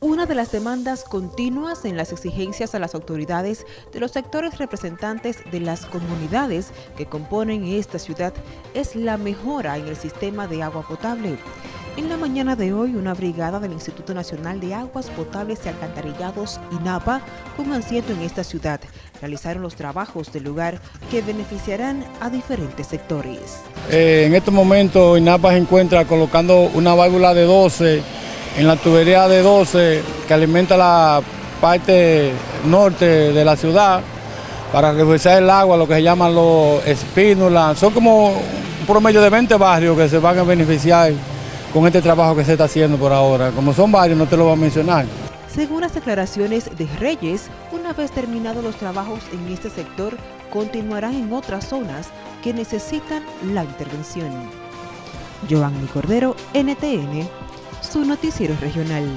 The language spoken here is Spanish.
Una de las demandas continuas en las exigencias a las autoridades de los sectores representantes de las comunidades que componen esta ciudad es la mejora en el sistema de agua potable. En la mañana de hoy, una brigada del Instituto Nacional de Aguas Potables y Alcantarillados, INAPA, con asiento en esta ciudad, realizaron los trabajos del lugar que beneficiarán a diferentes sectores. Eh, en estos momentos, INAPA se encuentra colocando una válvula de 12 en la tubería de 12 que alimenta la parte norte de la ciudad para reforzar el agua, lo que se llaman los espínulas. Son como un promedio de 20 barrios que se van a beneficiar con este trabajo que se está haciendo por ahora. Como son varios, no te lo voy a mencionar. Según las declaraciones de Reyes, una vez terminados los trabajos en este sector, continuarán en otras zonas que necesitan la intervención. Giovanni Cordero, NTN, su noticiero regional.